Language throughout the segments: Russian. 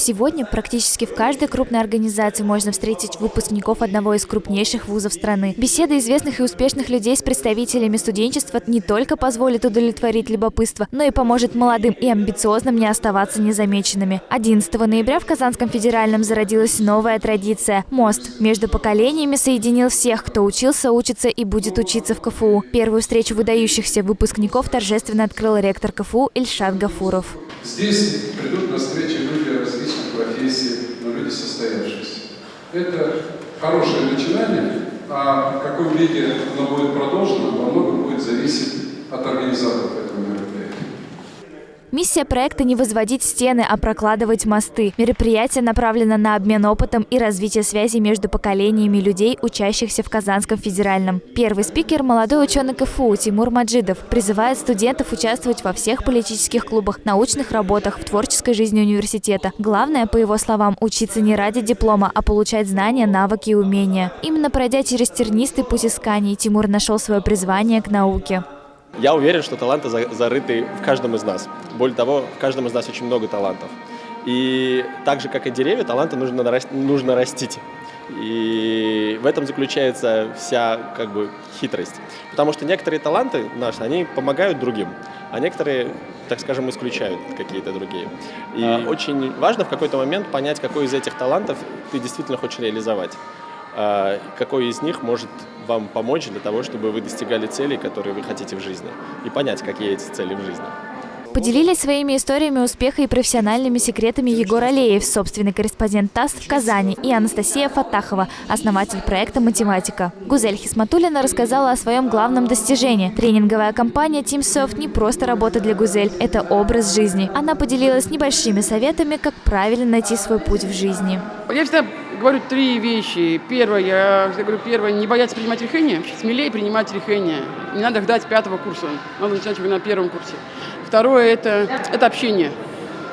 Сегодня практически в каждой крупной организации можно встретить выпускников одного из крупнейших вузов страны. Беседа известных и успешных людей с представителями студенчества не только позволит удовлетворить любопытство, но и поможет молодым и амбициозным не оставаться незамеченными. 11 ноября в Казанском федеральном зародилась новая традиция. Мост между поколениями соединил всех, кто учился, учится и будет учиться в КФУ. Первую встречу выдающихся выпускников торжественно открыл ректор КФУ Ильшат Гафуров. Здесь придут на встречи люди состоявшиеся. Это хорошее начинание, а в каком виде оно будет продолжено, во многом будет зависеть от организаторов этого мероприятия. Миссия проекта не возводить стены, а прокладывать мосты. Мероприятие направлено на обмен опытом и развитие связи между поколениями людей, учащихся в Казанском федеральном. Первый спикер – молодой ученый КФУ Тимур Маджидов. Призывает студентов участвовать во всех политических клубах, научных работах, в творческой жизни университета. Главное, по его словам, учиться не ради диплома, а получать знания, навыки и умения. Именно пройдя через тернистый путь исканий, Тимур нашел свое призвание к науке. Я уверен, что таланты зарыты в каждом из нас. Более того, в каждом из нас очень много талантов. И так же, как и деревья, таланты нужно, нужно растить. И в этом заключается вся как бы хитрость. Потому что некоторые таланты наши, они помогают другим, а некоторые, так скажем, исключают какие-то другие. И а. очень важно в какой-то момент понять, какой из этих талантов ты действительно хочешь реализовать. А, какой из них может вам помочь для того, чтобы вы достигали целей, которые вы хотите в жизни, и понять, какие эти цели в жизни. Поделились своими историями успеха и профессиональными секретами Егор Алеев, собственный корреспондент ТАСС в Казани, и Анастасия Фатахова, основатель проекта «Математика». Гузель Хисматулина рассказала о своем главном достижении. Тренинговая компания TeamSoft не просто работа для Гузель, это образ жизни. Она поделилась небольшими советами, как правильно найти свой путь в жизни. Я всегда говорю три вещи. Первое, я говорю, первое, не бояться принимать решения, смелее принимать решения. Не надо ждать пятого курса, надо начинать уже на первом курсе. Второе это, это общение.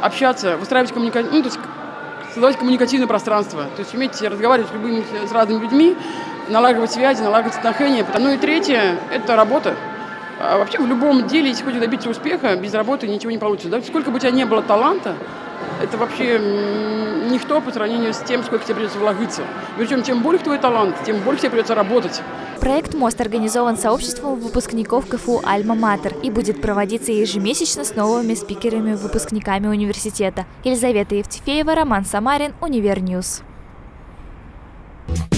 Общаться, выстраивать коммуникацию, ну, то есть создавать коммуникативное пространство. То есть уметь разговаривать с любыми, с разными людьми, налаживать связи, налаживать отношения. Ну и третье – это работа. А вообще в любом деле, если хочешь добиться успеха, без работы ничего не получится. Да? Сколько бы у тебя не было таланта, это вообще ничто по сравнению с тем, сколько тебе придется вложиться. Причем, чем больше твой талант, тем больше тебе придется работать. Проект «Мост» организован сообществом выпускников КФУ «Альма-Матер» и будет проводиться ежемесячно с новыми спикерами-выпускниками университета. Елизавета Евтефеева, Роман Самарин, Univer News. Thank